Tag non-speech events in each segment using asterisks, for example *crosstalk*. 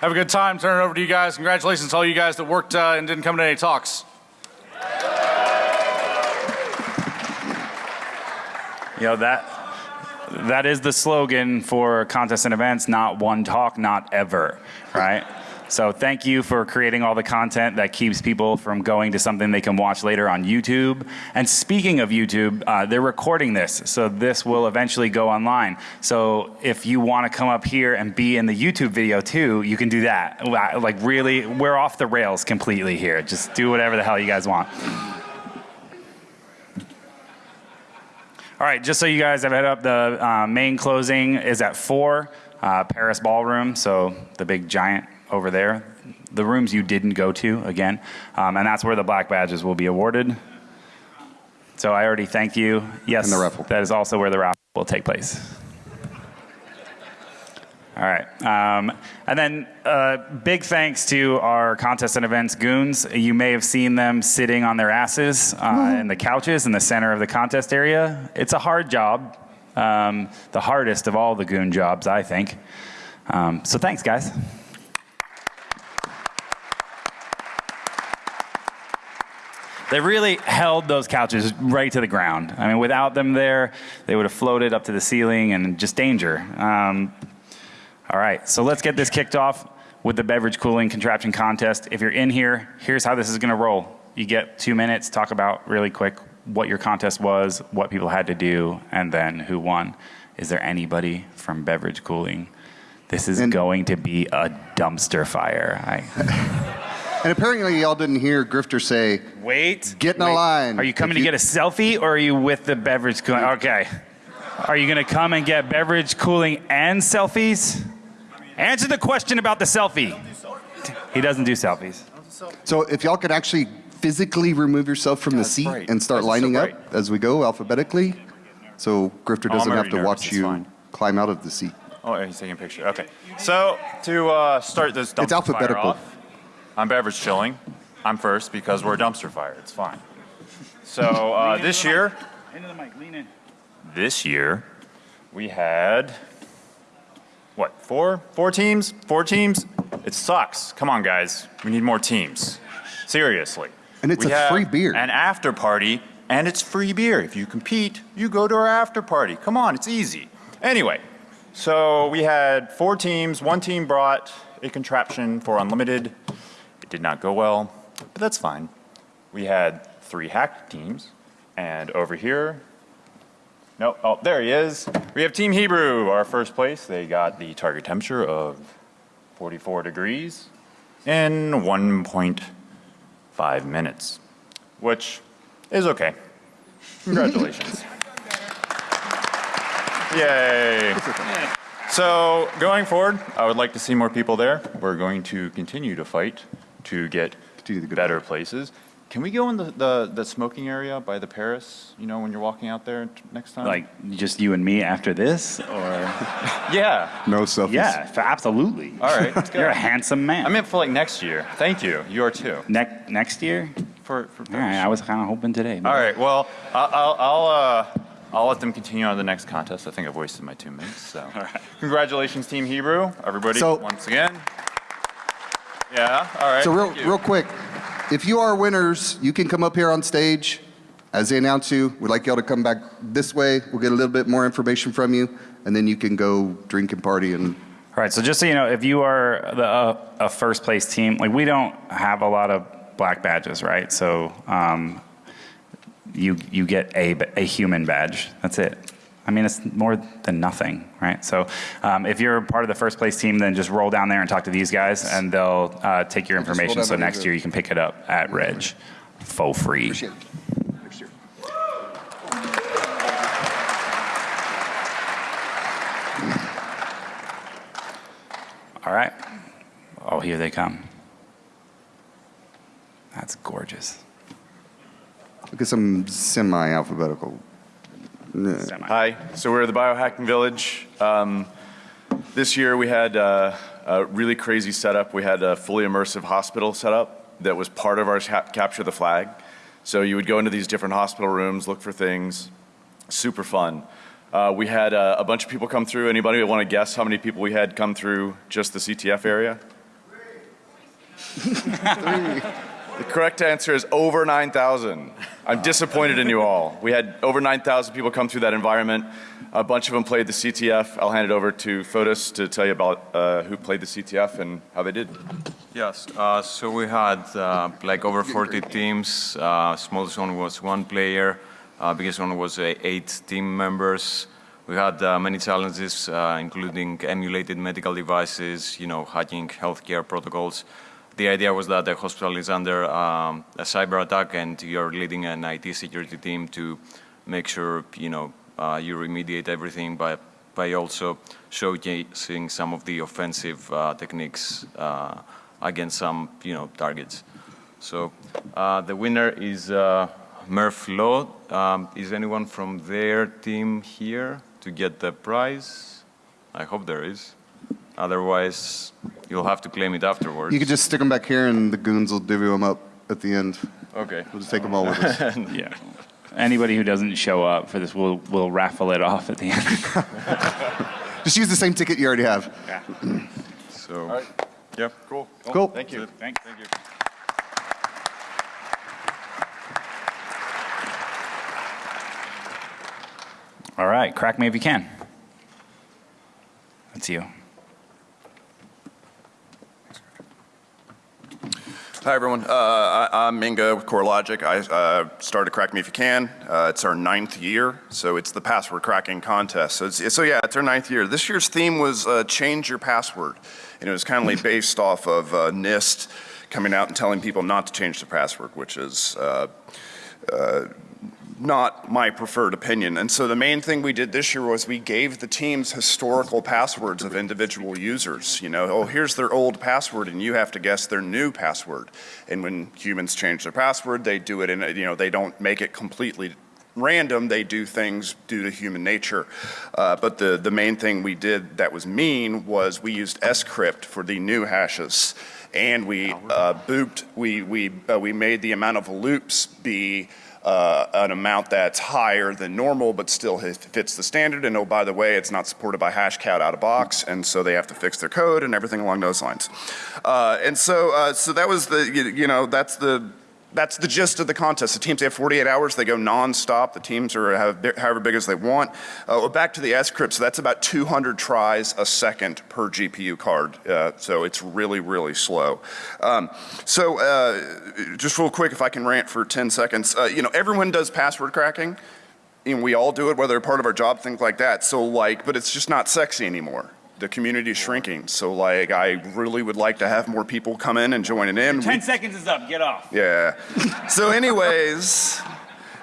Have a good time. Turn it over to you guys. Congratulations to all you guys that worked uh, and didn't come to any talks. You know that that is the slogan for contests and events, not one talk, not ever, right? So thank you for creating all the content that keeps people from going to something they can watch later on YouTube. And speaking of YouTube, uh, they're recording this, so this will eventually go online. So if you want to come up here and be in the YouTube video too, you can do that. Like really, we're off the rails completely here. Just do whatever the hell you guys want. All right, just so you guys have head up, the uh, main closing is at 4, uh, Paris Ballroom, so the big giant over there. The rooms you didn't go to, again, um, and that's where the black badges will be awarded. So I already thanked you. Yes, And the raffle. that is also where the raffle will take place. All right. Um, and then uh, big thanks to our contest and events goons. You may have seen them sitting on their asses uh, in the couches in the center of the contest area. It's a hard job, um, the hardest of all the goon jobs, I think. Um, so thanks, guys. They really held those couches right to the ground. I mean, without them there, they would have floated up to the ceiling and just danger. Um, all right, so let's get this kicked off with the beverage cooling contraption contest. If you're in here, here's how this is going to roll. You get two minutes, talk about really quick what your contest was, what people had to do, and then who won. Is there anybody from beverage cooling? This is And- going to be a dumpster fire. I, And apparently y'all didn't hear Grifter say, wait. Get in a line. Are you coming If to you- get a selfie or are you with the beverage cooling? Okay. Are you going to come and get beverage cooling and selfies? Answer the question about the selfie. He doesn't do selfies. so if y'all could actually physically remove yourself from the seat bright. and start That's so lining up as we go alphabetically, so Grifter Oh, doesn't have to nervous. watch It's you fine. climb out of the seat. Oh, he's taking a picture. Okay. So to uh, start this It's alphabetical. fire off, I'm beverage chilling. I'm first because we're a dumpster fire. It's fine. So uh, this year, Into the mic, lean in. this year, we had what? Four? Four teams? Four teams? It sucks. Come on, guys. We need more teams. Seriously. And it's We a have free beer. An after party, and it's free beer. If you compete, you go to our after party. Come on, it's easy. Anyway, so we had four teams. One team brought a contraption for unlimited. It did not go well, but that's fine. We had three hack teams, and over here, no, oh, there he is. We have Team Hebrew, our first place. They got the target temperature of 44 degrees in 1.5 minutes, which is okay. Congratulations. *laughs* Yay. So going forward, I would like to see more people there. We're going to continue to fight to get to the good better places. Can we go in the, the, the smoking area by the Paris, you know, when you're walking out there next time? Like just you and me after this? Or *laughs* yeah. No selfies. Yeah, absolutely. All right, let's *laughs* go. You're a handsome man. I meant for like next year. Thank you. You are too. Ne- next year? For, for All right, I was kind of hoping today. All right. Well, I'll, I'll, I'll, uh, I'll let them continue on the next contest. I think I've wasted my two minutes. So, *laughs* All right. congratulations, Team Hebrew, everybody, So- once again. Yeah. All right. So real, real quick, if you are winners, you can come up here on stage. As they announce you, we'd like y'all to come back this way. We'll get a little bit more information from you, and then you can go drink and party and All right, so just so you know, if you are the, uh, a first place team, like we don't have a lot of black badges, right? So um, you you get a a human badge. That's it. I mean, it's more than nothing, right? So um, if you're part of the first place team, then just roll down there and talk to these guys, and they'll uh, take your information. So next year you can pick it up at Reg, for free. Next year. All right. Oh, here they come. That's gorgeous. Look at some semi-alphabetical. Yeah. Hi, so we're the Biohacking Village. Um, this year we had uh, a really crazy setup. We had a fully immersive hospital setup that was part of our ca- capture the flag. So you would go into these different hospital rooms, look for things. Super fun. Uh, we had uh, a bunch of people come through. Anybody want to guess how many people we had come through just the CTF area? *laughs* The correct answer is over 9,000. I'm disappointed in you all. We had over 9,000 people come through that environment. A bunch of them played the CTF. I'll hand it over to Fotis to tell you about uh, who played the CTF and how they did. Yes, uh, so we had uh, like over 40 teams. Uh, smallest one was one player. Uh, biggest one was uh, eight team members. We had uh, many challenges, uh, including emulated medical devices, you know, hacking healthcare protocols. The idea was that the hospital is under um, a cyber attack, and you're leading an IT security team to make sure, you know, uh, you remediate everything by by also showcasing some of the offensive uh, techniques uh, against some, you know, targets. So uh, the winner is uh, Murph Law. Um, is anyone from their team here to get the prize? I hope there is. Otherwise, you'll have to claim it afterwards. You could just stick them back here and the goons will divvy them up at the end. Okay. We'll just take them all with us. *laughs* Yeah. *laughs* Anybody who doesn't show up for this, we'll, we'll raffle it off at the end. *laughs* Just use the same ticket you already have. Yeah. So, right. yeah. Cool. Cool. Thank you. Thanks. Thank you. All right, crack me if you can. That's you. Hi, everyone. Uh, I, I'm Minga with KoreLogic. I uh, started Crack Me If You Can. Uh, it's our ninth year, so it's the password cracking contest. So, it's, so yeah, it's our ninth year. This year's theme was uh, Change Your Password. And it was kind of based off of uh, NIST coming out and telling people not to change their password, which is uh, not my preferred opinion. And so the main thing we did this year was we gave the teams historical passwords of individual users. You know, oh, here's their old password and you have to guess their new password. And when humans change their password, they do it in, a, you know, they don't make it completely random, they do things due to human nature. Uh, but the, the main thing we did that was mean was we used scrypt for the new hashes. And we uh, booped, we, we, uh, we made the amount of loops be uh, an amount that's higher than normal, but still fits the standard. And oh, by the way, it's not supported by Hashcat out of box, and so they have to fix their code and everything along those lines. Uh, and so, uh, so that was the, you, you know, that's the that's the gist of the contest. The teams have 48 hours. They go nonstop. The teams are however big as they want. Uh, well, back to the S-Crypt. So that's about 200 tries a second per GPU card. Uh, so it's really, really slow. Um, so uh, just real quick, if I can rant for 10 seconds. Uh, you know, everyone does password cracking. And we all do it, whether part of our job, things like that. So like, but it's just not sexy anymore. The community is shrinking. So like, I really would like to have more people come in and join it in. We- 10 seconds is up. Get off. yeah. So, anyways,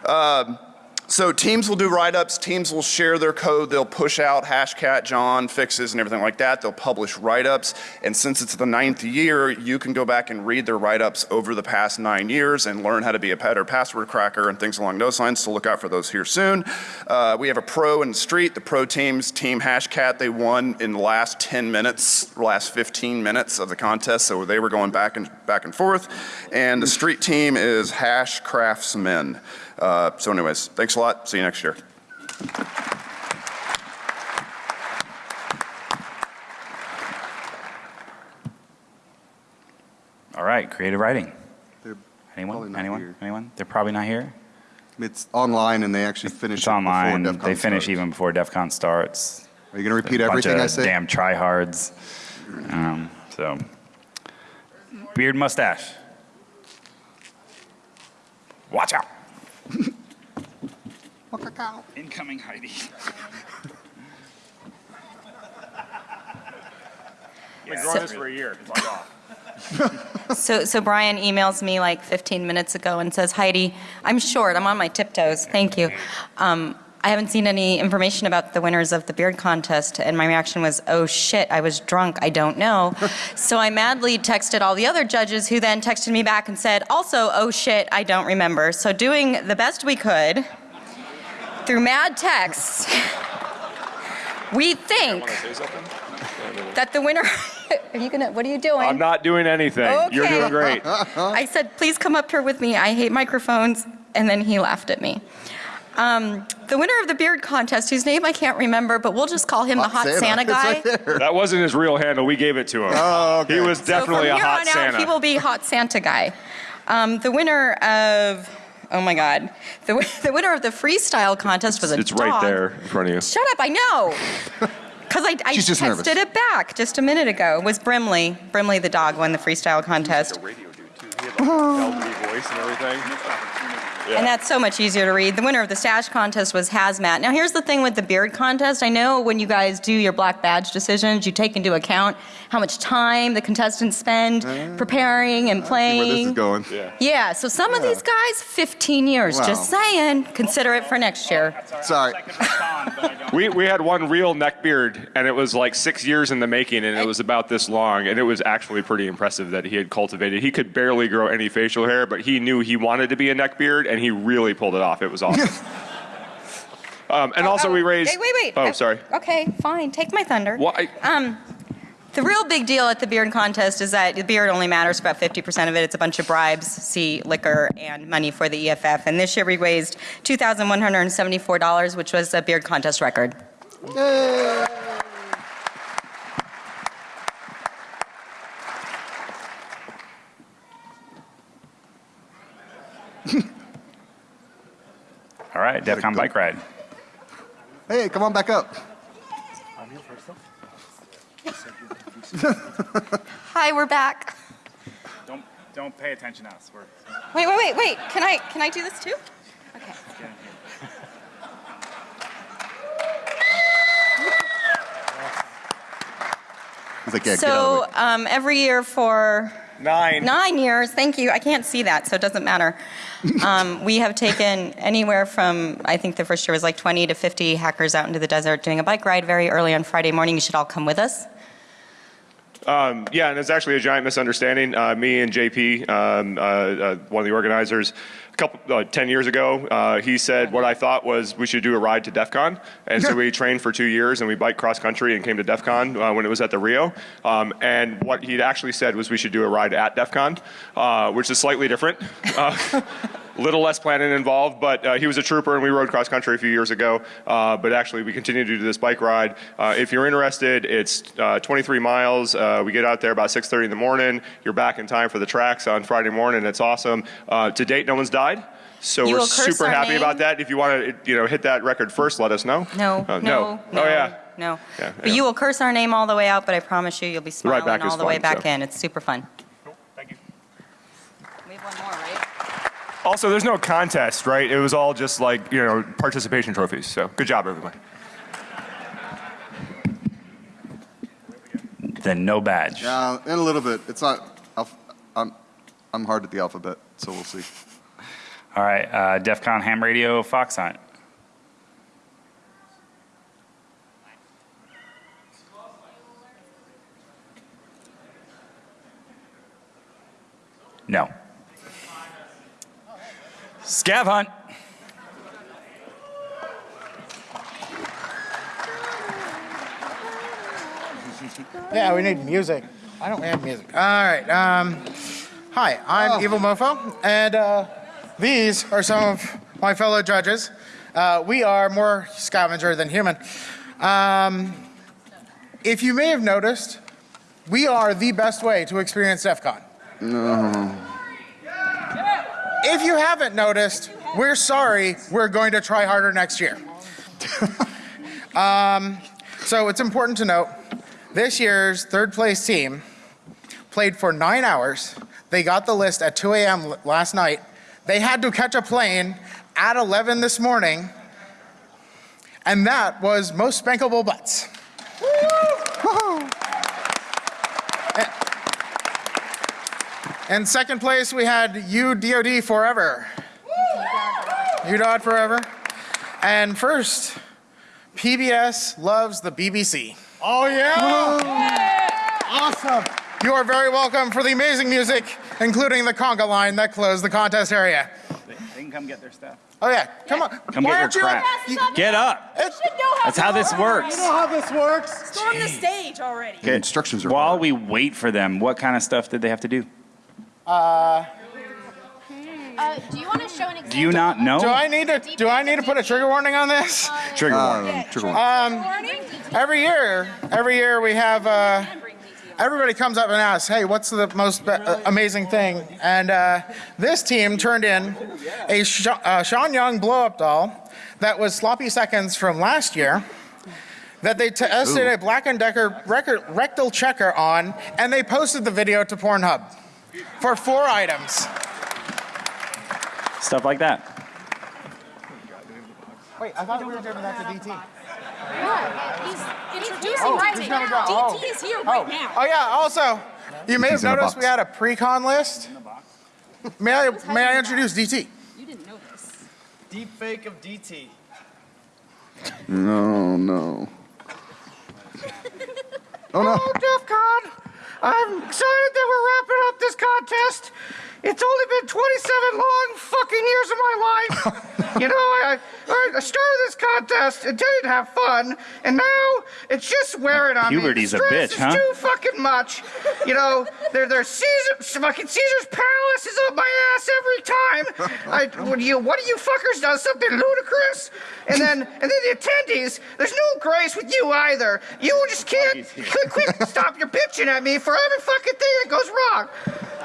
um, so teams will do write-ups. Teams will share their code. They'll push out Hashcat, John fixes, and everything like that. They'll publish write-ups. And since it's the ninth year, you can go back and read their write-ups over the past nine years and learn how to be a better password cracker and things along those lines. So look out for those here soon. Uh, we have a pro in the street. The pro teams, Team Hashcat, they won in the last 10 minutes, last 15 minutes of the contest. So they were going back and back and forth. And the street team is Hash Craftsmen. Uh, so anyways, thanks a lot. See you next year. All right, creative writing. They're Anyone? not Anyone? here. Anyone? They're probably not here. It's online and they actually finish It's it online. before DEF CON They finish starts. even before DEF CON starts. Are you going to repeat Bunch everything of I say? Damn tryhards. Um, so, beard mustache. Watch out. Incoming Heidi. Been growing this for a year. Fuck off. *laughs* So, so Brian emails me like 15 minutes ago and says, Heidi, I'm short, I'm on my tiptoes, thank you. Um, I haven't seen any information about the winners of the beard contest, and my reaction was, oh shit, I was drunk, I don't know. *laughs* so I madly texted all the other judges, who then texted me back and said, also, oh shit, I don't remember. So doing the best we could through mad texts, *laughs* we think that the winner. *laughs* Are you gonna? What are you doing? I'm not doing anything. You're doing great. I said, please come up here with me. I hate microphones. And then he laughed at me. Um, the winner of the beard contest, whose name I can't remember, but we'll just call him the hot Santa, *laughs* It's guy. right. That wasn't his real handle. We gave it to him. Oh, okay. He was So definitely from a here hot on out, Santa. he will be hot Santa guy. Um, the winner of, oh my God, the, *laughs* the winner of the freestyle contest was a it's right there in front of you. Shut up, I know. *laughs* Because I, I She's just texted nervous. it back just a minute ago. It was Brimley. Brimley the dog won the freestyle contest. radio dude too. He had like a velvety voice and everything. And that's so much easier to read. The winner of the stash contest was Hazmat. Now, here's the thing with the beard contest. I know when you guys do your black badge decisions, you take into account how much time the contestants spend preparing and playing. Where playing. this is going. Yeah, yeah so some of these guys, 15 years. Wow. Just saying. Consider it for next year. Sorry. *laughs* We, we had one real neck beard, and it was like six years in the making, and it was about this long, and it was actually pretty impressive that he had cultivated. He could barely grow any facial hair, but he knew he wanted to be a neck beard, and he really pulled it off. It was *laughs* awesome. um, and also, we raised. Wait, wait, wait. Oh, Uh, sorry. Okay, fine. Take my thunder. Why? Um, the real big deal at the beard contest is that the beard only matters about 50% of it. It's a bunch of bribes, see liquor, and money for the EFF. And this year we raised $2,174, which was a beard contest record. *laughs* All right, DEF CON go. bike ride. Hey, come on back up. Hi, we're back. Don't don't pay attention to us. We're Wait, wait, wait, wait. Can I can I do this too? Okay. He's like, yeah, get out of the So um, every year for Nine. Nine years, thank you. I can't see that, so it doesn't matter. Um, we have taken anywhere from, I think the first year was like 20 to 50 hackers out into the desert doing a bike ride very early on Friday morning. You should all come with us. Um, yeah, and it's actually a giant misunderstanding. Uh, me and JP, um, uh, uh, one of the organizers, couple, uh, 10 years ago, uh, he said what I thought was we should do a ride to DEF CON. And so we trained for two years and we biked cross country and came to DEF CON uh, when it was at the Rio. Um, and what he'd actually said was we should do a ride at DEF CON, uh, which is slightly different. Uh, *laughs* little less planning involved, but uh, he was a trooper and we rode cross country a few years ago. Uh, but actually, we continue to do this bike ride. Uh, if you're interested, it's uh, 23 miles. Uh, we get out there about 6:30 in the morning. You're back in time for the tracks on Friday morning. It's awesome. Uh, to date, no one's died. So You we're super happy name? about that. If you want to, you know, hit that record first, let us know. No, Uh, no, no. Oh yeah. No. Yeah, but yeah. you will curse our name all the way out, but I promise you, you'll be ride smiling back all is the way back so. in. It's super fun. Thank you. We have one more, right? Also, there's no contest, right? It was all just like you know participation trophies. So good job, everybody. Then no badge. Yeah, in a little bit. It's not. I'm, I'm hard at the alphabet, so we'll see. All right, uh, DEF CON ham radio Fox Hunt. No. Scav hunt. Yeah, we need music. I don't have music. All right. Um, hi, I'm Evil Mofo, and uh, these are some of my fellow judges. Uh, we are more scavenger than human. Um, if you may have noticed, we are the best way to experience DEF CON. If you haven't noticed, we're sorry. We're going to try harder next year. *laughs* um, so it's important to note this year's third place team played for nine hours. They got the list at 2 a.m. last night. They had to catch a plane at 11 this morning. And that was most spankable butts. In second place, we had UDOD Forever. UDOD Forever. And first, PBS loves the BBC. Oh, yeah? Awesome. You are very welcome for the amazing music, including the conga line that closed the contest area. They can come get their stuff. Oh, yeah. Come on. Come Why get your aren't you- crap. you- Get up. It's- That's how this works. You know how this works? Storm the stage already. The instructions are While hard. we wait for them, what kind of stuff did they have to do? Uh, Uh, do you want to show an example? Do you not know? Do I need to do I need to put a trigger warning on this? Trigger warning. Um, trigger warning. Every year, every year we have uh, everybody comes up and asks, "Hey, what's the most be- uh, amazing thing?" And uh, this team turned in a Sh- uh, Sean Young blow-up doll that was sloppy seconds from last year. That they tested a Black and Decker record, rectal checker on, and they posted the video to Pornhub for four items. Stuff like that. Wait, I thought we were doing that to DT. Yeah, he's introducing Oh, right he's now. Oh. DT is here Oh, right now. oh yeah. Also, you may have He's in a noticed we had a pre-con list. May I may I introduce DT? You didn't know this. Deep fake of DT. No, no. *laughs* Oh no. Oh, DEF CON. I'm excited that we're wrapping up this contest. It's only been 27 long fucking years of my life. *laughs* you know, I, I, I started this contest intending to have fun, and now it's just wearing on Puberty's me. a The stress bitch, huh? too fucking much. You know, there, there's Caesar, fucking Caesars Palace is up my ass every time. I, when you, one of you fuckers does something ludicrous, and then, and then the attendees, there's no grace with you either. You just can't quit, quit, stop your bitching at me for every fucking thing that goes wrong.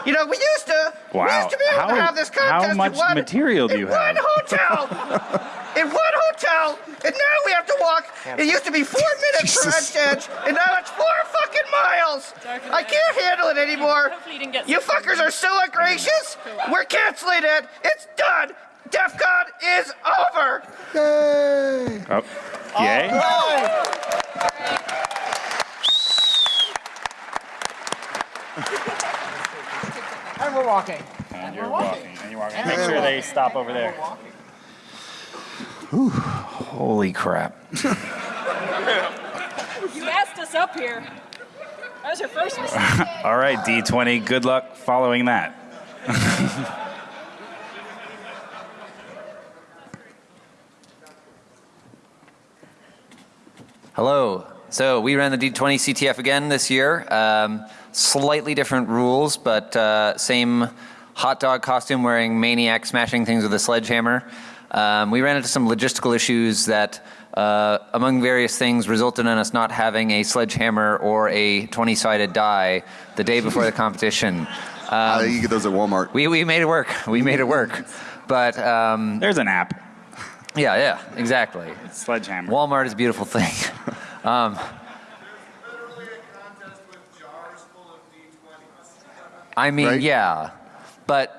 You know, we used to, we used to be able to have this how contest much in one, material do in you one have? hotel. *laughs* in one hotel, and now we have to walk. It used to be four *laughs* minutes from edge to edge, and now it's four fucking miles. I can't handle it anymore. You fuckers are so ungracious. We're canceling it. It's done. DEF CON is over. Yay! Oh. Yay. *laughs* And we're walking. And you're walking. And you're walking. Make sure they stop over there. Holy crap. *laughs* You asked us up here. That was your first mistake. *laughs* All right, D20, good luck following that. *laughs* Hello. So we ran the D20 CTF again this year. Um, slightly different rules, but uh, same hot dog costume wearing maniac smashing things with a sledgehammer. Um, we ran into some logistical issues that, uh, among various things, resulted in us not having a sledgehammer or a 20 sided die the day before the competition. *laughs* Uh, you get those at Walmart. We, we made it work. We made it work. But um, There's an app. yeah, yeah, exactly. Sledgehammer. Walmart is a beautiful thing. *laughs* um, I mean, Right? yeah, but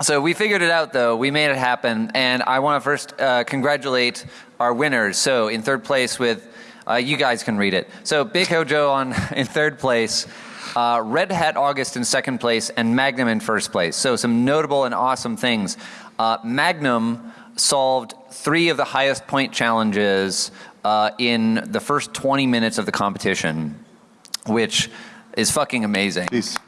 so we figured it out though. We made it happen, and I want to first uh, congratulate our winners. So in third place with, uh, you guys can read it. So Big Hojo on *laughs* in third place. Uh, Red Hat August in second place and Magnum in first place. So some notable and awesome things. Uh, Magnum solved three of the highest point challenges uh, in the first 20 minutes of the competition, which is fucking amazing. Peace.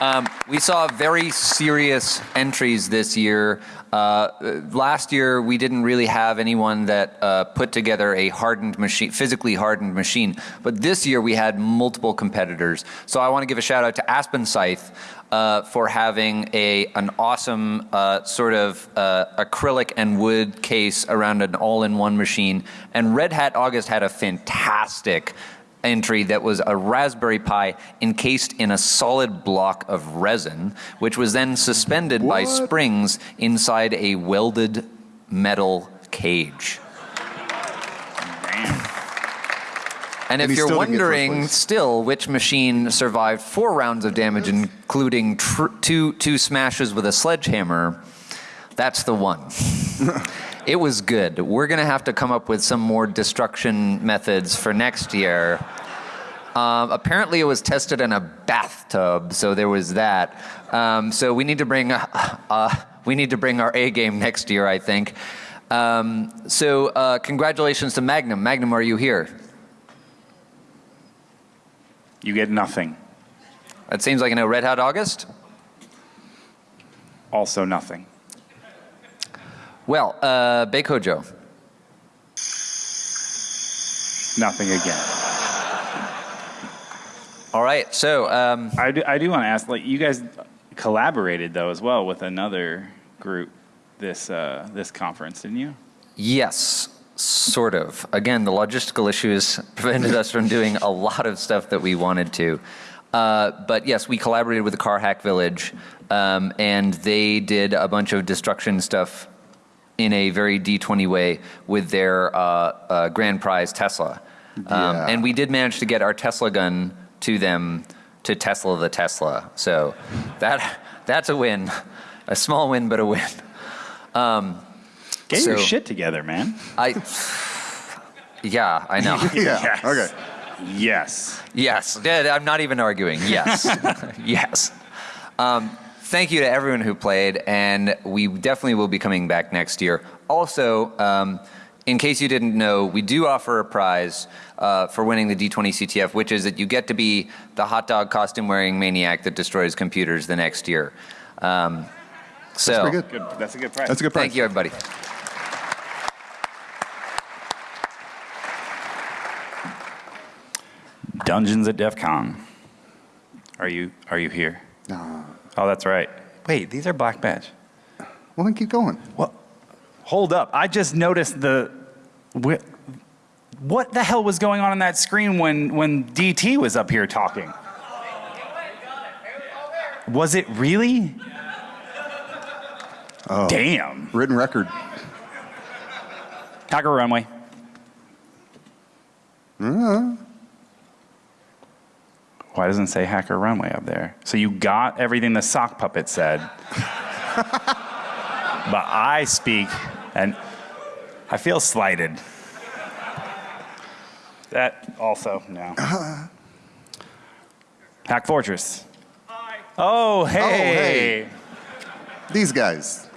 Um, we saw very serious entries this year. Uh, last year, we didn't really have anyone that uh, put together a hardened machine, physically hardened machine. But this year, we had multiple competitors. So I want to give a shout out to Aspen Scythe uh, for having a an awesome uh, sort of uh, acrylic and wood case around an all-in-one machine. And Red Hat August had a fantastic entry that was a Raspberry Pi encased in a solid block of resin, which was then suspended by springs inside a welded metal cage. And if And he you're still didn't get first wondering still which machine survived four rounds of damage, including tr- two, two smashes with a sledgehammer, that's the one. *laughs* it was good. We're going to have to come up with some more destruction methods for next year. Um, apparently, it was tested in a bathtub, so there was that. Um, so we need to bring uh, uh, we need to bring our A game next year, I think. Um, so uh, congratulations to Magnum. Magnum, are you here? You get nothing. That seems like a no. Red Hot August. Also nothing. Well, uh, Big Hojo. Nothing again. All right, so um, I do, I do want to ask, like, you guys, collaborated though as well with another group this uh, this conference, didn't you? Yes, sort of. Again, the logistical issues *laughs* prevented us from doing a lot of stuff that we wanted to. Uh, but yes, we collaborated with the Car Hack Village, um, and they did a bunch of destruction stuff in a very D20 way with their uh, uh, grand prize Tesla. Um, Yeah. And we did manage to get our Tesla gun to them to Tesla the Tesla. So that *laughs* that's a win, a small win, but a win. Um, Get your shit together, man. I. *laughs* Yeah, I know. *laughs* Yeah, okay. Yes. Yes, Yeah, I'm not even arguing. Yes, *laughs* yes. Um, thank you to everyone who played, and we definitely will be coming back next year. Also, um, in case you didn't know, we do offer a prize uh, for winning the D20 CTF, which is that you get to be the hot dog costume wearing maniac that destroys computers the next year. Um, so, pretty good. Good. That's a good price. That's a good price. thank you, everybody. Dungeons at DEF CON. Are you are you here? No. Oh, that's right. Wait, these are black badge. Well, then keep going. Well, hold up. I just noticed the. wh- What the hell was going on on that screen when, when DT was up here talking? Was it really? Oh. Damn. Written record. Hacker runway. Uh, Why doesn't it say hacker runway up there? So you got everything the sock puppet said. *laughs* but I speak and I feel slighted. That also, no. *clears throat* Hack Fortress. Oh, hey. hey. These guys.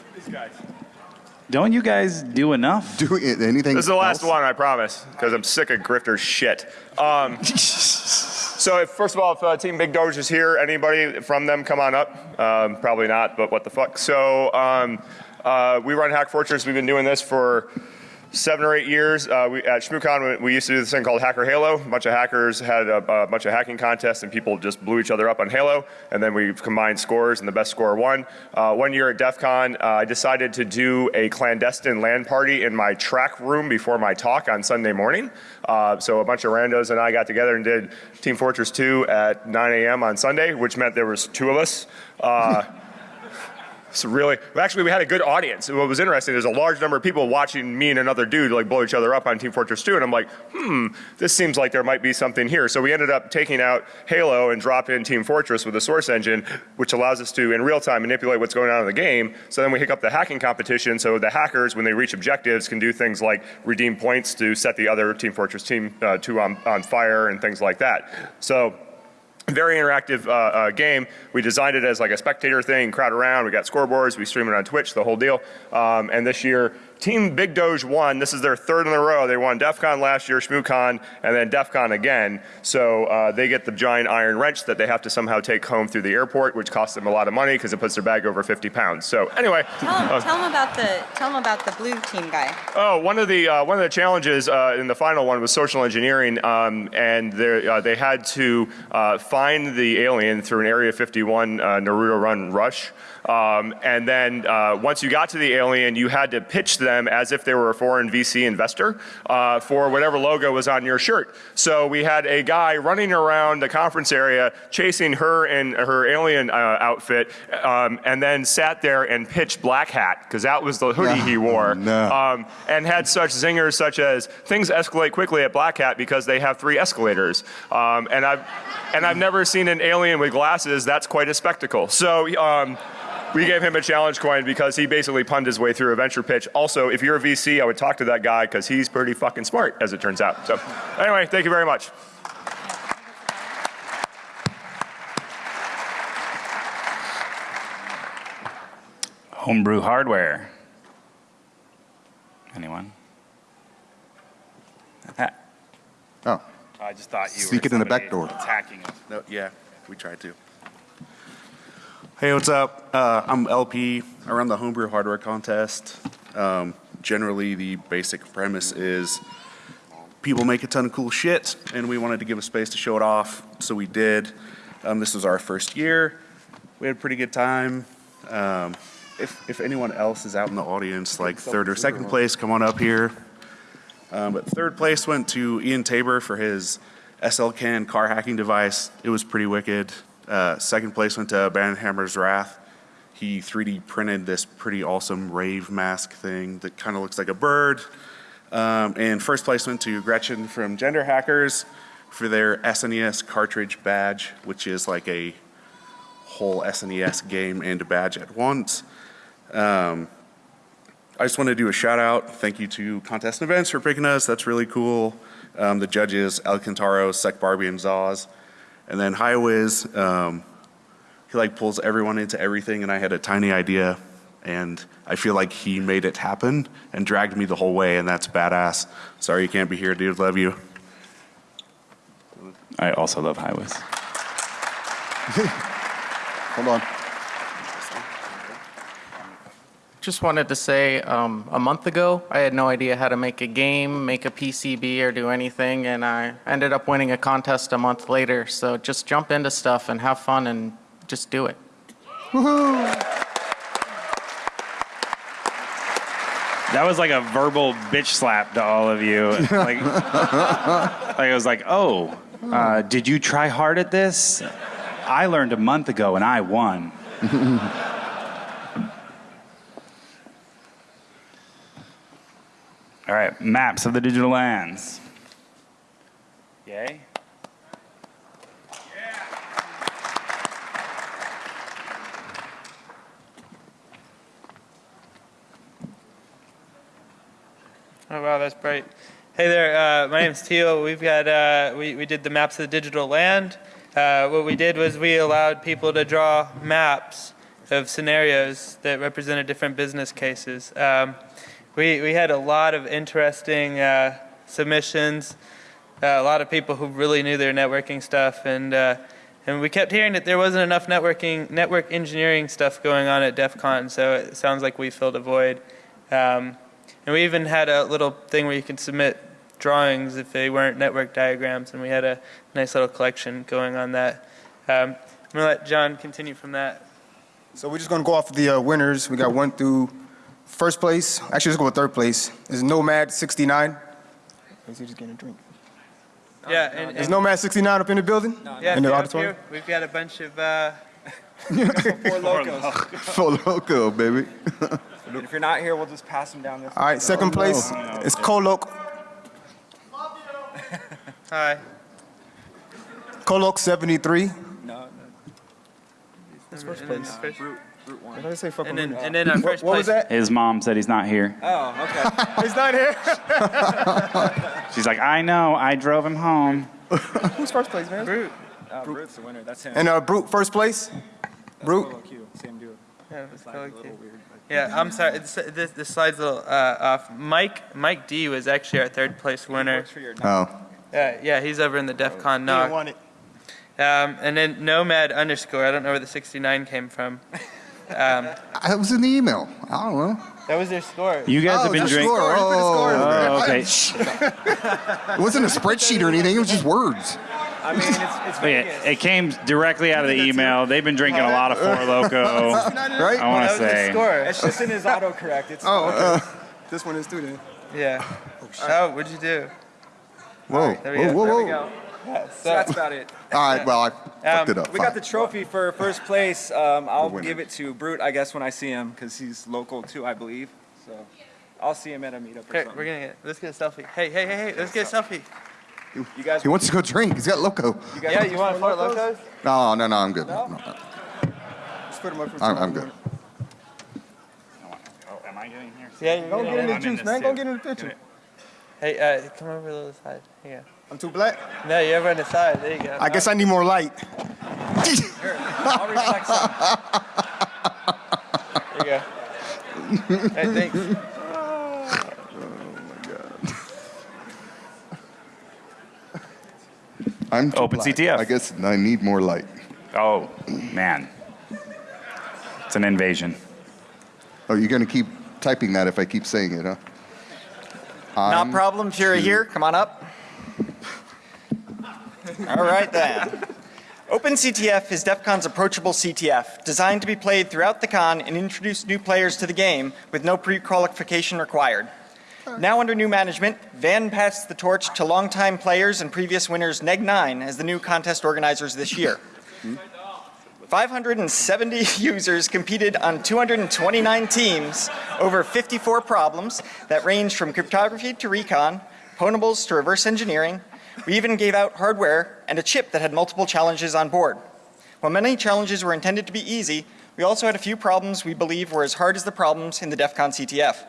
Don't you guys do enough? Do it- anything This is the last else? one, I promise, because I'm sick of grifter shit. Um, *laughs* so, if, first of all, if uh, Team Big Doge is here, anybody from them come on up? Um, probably not, but what the fuck. So, um, uh, we run Hack Fortress. We've been doing this for seven or eight years. Uh, we, at ShmooCon, we, we used to do this thing called Hacker Halo. A bunch of hackers had a, a bunch of hacking contests, and people just blew each other up on Halo. And then we combined scores, and the best score won. Uh, one year at DEF CON, uh, I decided to do a clandestine LAN party in my track room before my talk on Sunday morning. Uh, so a bunch of randos and I got together and did Team Fortress 2 at 9 a.m. on Sunday, which meant there was two of us. *laughs* So really, actually, we had a good audience. What was interesting, there's a large number of people watching me and another dude like blow each other up on Team Fortress 2, and I'm like, hmm, this seems like there might be something here. So we ended up taking out Halo and drop in Team Fortress with the Source Engine, which allows us to, in real time, manipulate what's going on in the game. So then we hook up the hacking competition, so the hackers, when they reach objectives, can do things like redeem points to set the other Team Fortress Team uh, 2 on, on fire and things like that. So very interactive uh, uh, game. We designed it as like a spectator thing, crowd around. We got scoreboards. We stream it on Twitch, the whole deal. Um, and this year, Team Big Doge won. This is their third in a row. They won DEF CON last year, ShmooCon, and then DEF CON again. So uh, they get the giant iron wrench that they have to somehow take home through the airport, which costs them a lot of money because it puts their bag over 50 pounds. So anyway. Tell them, uh, tell him about the tell him about the blue team guy. Oh, one of the uh, one of the challenges uh, in the final one was social engineering, um, and they uh, they had to uh, find the alien through an Area 51 uh, Naruto Run rush. Um, and then uh, once you got to the alien, you had to pitch them as if they were a foreign VC investor uh, for whatever logo was on your shirt. So we had a guy running around the conference area chasing her in her alien uh, outfit, um, and then sat there and pitched Black Hat because that was the hoodie he *laughs* wore, um, and had such zingers such as things escalate quickly at Black Hat because they have three escalators, um, and I've and I've never seen an alien with glasses. That's quite a spectacle. So. We gave him a challenge coin because he basically punned his way through a venture pitch. Also, if you're a VC, I would talk to that guy because he's pretty fucking smart, as it turns out. So, anyway, thank you very much. Homebrew hardware. Anyone? Oh. I just thought you Sneak were it in the back door. attacking us. No, yeah, we tried to. Hey, what's up? Uh, I'm LP. I run the Homebrew Hardware Contest. Um, generally, the basic premise is people make a ton of cool shit, and we wanted to give a space to show it off, so we did. Um, this was our first year. we had a pretty good time. Um, if, if anyone else is out in the audience, like third or second place, come on up here. Um, but third place went to Ian Tabor for his SLCAN car hacking device. It was pretty wicked. Uh, second place went to Banhammer's Wrath. He 3D printed this pretty awesome rave mask thing that kind of looks like a bird. Um, and first place went to Gretchen from Gender Hackers for their SNES cartridge badge, which is like a whole SNES game and a badge at once. Um, I just want to do a shout out. Thank you to Contest and Events for picking us. That's really cool. Um, the judges, Alcantaro, Sec Barbie, and Zaz. And then Highwiz, um, he like pulls everyone into everything, and I had a tiny idea, and I feel like he made it happen and dragged me the whole way, and that's badass. Sorry you can't be here, dude. Love you. I also love Highwiz. *laughs* Hold on. Just wanted to say, um, a month ago, I had no idea how to make a game, make a PCB, or do anything, and I ended up winning a contest a month later. So just jump into stuff and have fun and just do it. That was like a verbal bitch slap to all of you. *laughs* Like, like I was like, oh, uh, did you try hard at this? I learned a month ago and I won. *laughs* All right, maps of the digital lands. Yay. Oh wow, that's bright. Hey there, uh, my name's Teal. We've got uh, we we did the maps of the digital land. Uh, what we did was we allowed people to draw maps of scenarios that represented different business cases. Um, we we had a lot of interesting uh, submissions. Uh, a lot of people who really knew their networking stuff, and uh, and we kept hearing that there wasn't enough networking network engineering stuff going on at DEF CON. So it sounds like we filled a void. Um, and we even had a little thing where you could submit drawings if they weren't network diagrams, and we had a nice little collection going on that. Um, I'm going to let John continue from that. So we're just going to go off the uh, winners. We got one through first place. Actually, let's go with third place. Is Nomad 69. Is he just getting a drink? Yeah, and, Is Nomad 69 up in the building? yeah, in the if auditorium? here, we've got a bunch of uh, *laughs* Four Lokos. Full loco, baby. if you're not here, we'll just pass them down this. All right, second place is Kolok. Hi. Kolok 73. No, no. That's first place. first- What did I say? Fuck And with then, me? and then our What- first what place. was that? His mom said he's not here. Oh, okay. *laughs* He's not here. *laughs* She's like, I know, I drove him home. Who's first place, man? Brute. Uh, Brute's the winner. That's him. And uh, Brute first place. Brute. Solo Q, same dude. Yeah, it's Slide kinda a little cute. weird, but- Yeah, I'm sorry. It's, this, this slide's a little uh, off. Mike Mike D was actually our third place winner. Works for your Oh. Yeah, yeah, he's over in the DEF CON NOC. want it. Um, and then Nomad underscore. I don't know where the 69 came from. *laughs* Um, I was in the email. I don't know. that was their score. You guys Oh, have been just drinking. score. Oh, Oh, okay. It wasn't a spreadsheet or anything. It was just words. I mean, it's, it's Vegas. yeah, it came directly out of the email. They've been drinking a lot of Four *laughs* Loko. *laughs* Right? I want to say. score. It's just in his autocorrect. It's *laughs* Oh, okay. this one is too then. Yeah. Oh, what'd you do? Whoa. there we Whoa, go. whoa, there we whoa. Go. Yeah, So that's about it. *laughs* All right, well, I fucked it up. We got the trophy for first place. Um, I'll give it to Brute, I guess, when I see him, because he's local too, I believe. So I'll see him at a meetup or Here, something. we're gonna get. Let's get a selfie. Hey, hey, hey, hey. Let's get a selfie. You guys, He wants to go drink. He's got loco. you guys Yeah, want you want Four Lokos? No, no, no, I'm good. No, no, Just put him up for I'm, I'm good. Oh, am I getting here? Yeah, you're Go gonna get in the juice, man. Go get in the picture. Hey, uh, come over to the other side. Here I'm too black. No, you're over on the side. There you go. I guess I need more light. I'll reflect some. There you go. hey, thanks. Oh, my God. I'm too Open black. CTF. I guess I need more light. Oh, man. It's an invasion. Oh, you're going to keep typing that if I keep saying it, huh? Not I'm problem, if you're here, come on up. All right then. OpenCTF is DEF CON's approachable CTF, designed to be played throughout the con and introduce new players to the game with no pre-qualification required. Now under new management, Van passed the torch to longtime players and previous winners Neg9 as the new contest organizers this year. 570 *laughs* users competed on 229 teams over 54 problems that ranged from cryptography to recon, ponables to reverse engineering. We even gave out hardware and a chip that had multiple challenges on board. While many challenges were intended to be easy, we also had a few problems we believe were as hard as the problems in the DEF CON CTF.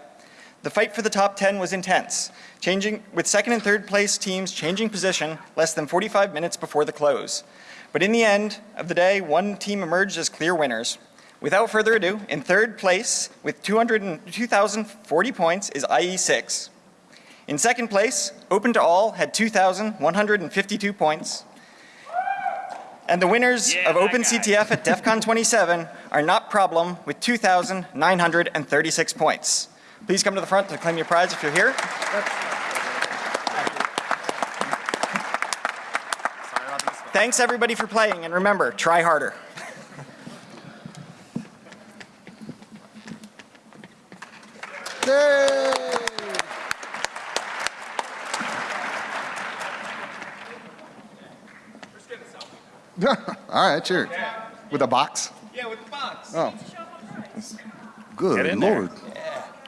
The fight for the top 10 was intense, changing with second and third place teams changing position less than 45 minutes before the close. But in the end of the day, one team emerged as clear winners. Without further ado, in third place with 200 and- 2,040 points is IE6. In second place, Open to All had 2,152 points. And the winners of OpenCTF at DEF CON 27 are Not Problem with 2,936 points. Please come to the front to claim your prize if you're here. Thanks everybody for playing and remember, try harder. *laughs* All right, sure. With a box? Yeah, with the box. Oh. Good lord.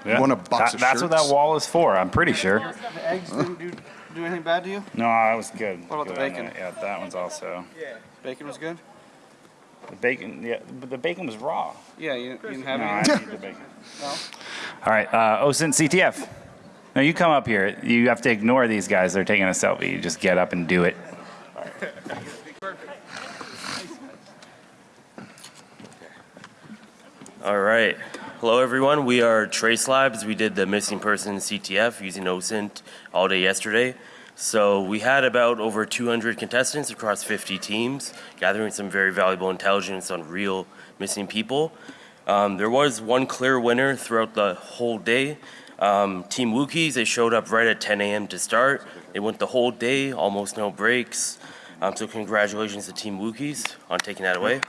Yeah. Want a box That- of That's what that wall is for, I'm pretty sure. The eggs didn't do, do anything bad to you? No, I was good. What about the Good on bacon? Yeah, that one's also. Yeah. Bacon was good? The bacon, yeah, but the bacon was raw. Yeah, you, you didn't have No, I any? didn't eat the bacon. *laughs* No? All right, uh, OSINT CTF. Now you come up here. You have to ignore these guys. They're taking a selfie. You just get up and do it. *laughs* All right. Hello, everyone. We are Trace Labs. We did the missing person CTF using OSINT all day yesterday. So we had about over 200 contestants across 50 teams, gathering some very valuable intelligence on real missing people. Um, there was one clear winner throughout the whole day. Um, Team Wookiees, they showed up right at 10 a.m. to start. They went the whole day, almost no breaks. Um, so congratulations to Team Wookiees on taking that away.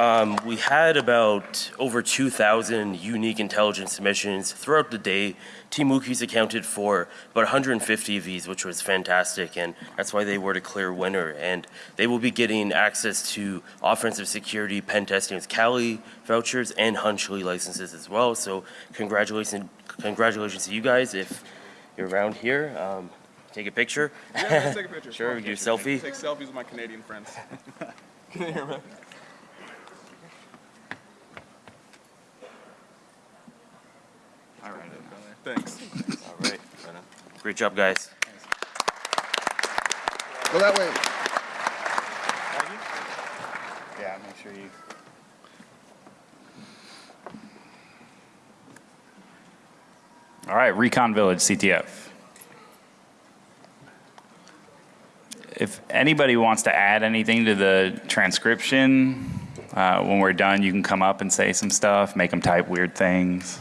Um, we had about over 2,000 unique intelligence submissions throughout the day. Team Wookiees accounted for about 150 of these, which was fantastic, and that's why they were the clear winner. And they will be getting access to offensive security, pen testing with Kali vouchers, and Hunchly licenses as well. So congratulations, congratulations to you guys. If you're around here, um, take a picture. Yeah, let's take a picture. *laughs* sure, we do a selfie. Take selfies with my Canadian friends. *laughs* *laughs* All right. Thanks. All right. Great job, guys. Go that way. Yeah, make sure you. All right, Recon Village CTF. If anybody wants to add anything to the transcription, uh, when we're done, you can come up and say some stuff, make them type weird things.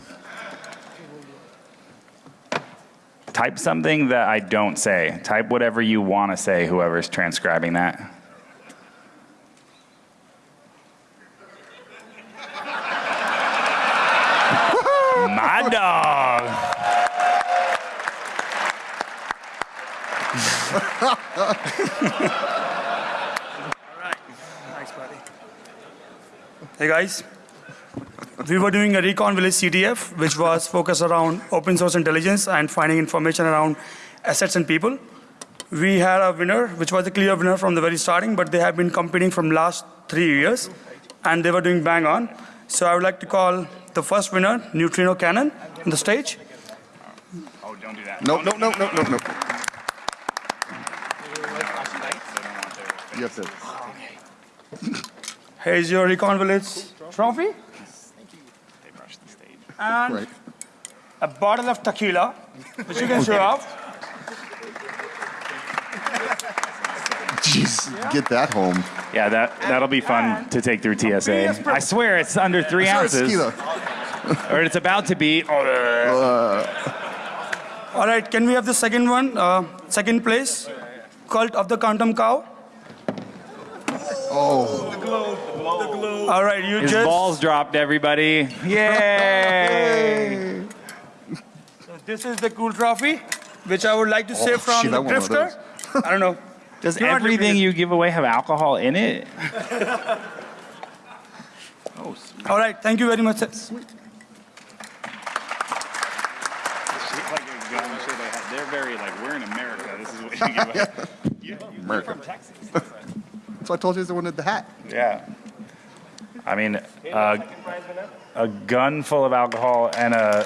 Type something that I don't say. Type whatever you want to say, whoever's transcribing that. *laughs* My dog. *laughs* Thanks, buddy. Hey guys, we were doing a Recon Village CTF, which was focused around open source intelligence and finding information around assets and people. We had a winner, which was a clear winner from the very starting, but they have been competing from last three years, and they were doing bang on. So I would like to call the first winner, Neutrino Cannon, on the stage. Oh, don't do that. No, no, no, no, no, no. You have to. Here's your Recon Village trophy. And Right. a bottle of tequila, which you can show off. Jeez, get that home. Yeah, that that'll be fun to take through TSA. I swear it's under three Sorry, ounces, tequila. *laughs* or it's about to be. Uh, All right, can we have the second one? Uh, second place, Cult of the Quantum Cow. All right, you His just. balls dropped, everybody. Yay! So this is the cool trophy, which I would like to say Oh, from shit, I the want one of drifter. *laughs* I don't know. Does You're not everything limited. you give away have alcohol in it? *laughs* Oh! All right, thank you very much. sir. They're very like, we're in America. This is what you give away. You, *laughs* America. from Texas. So I told you I wanted the hat. Yeah. I mean, uh, a gun full of alcohol and a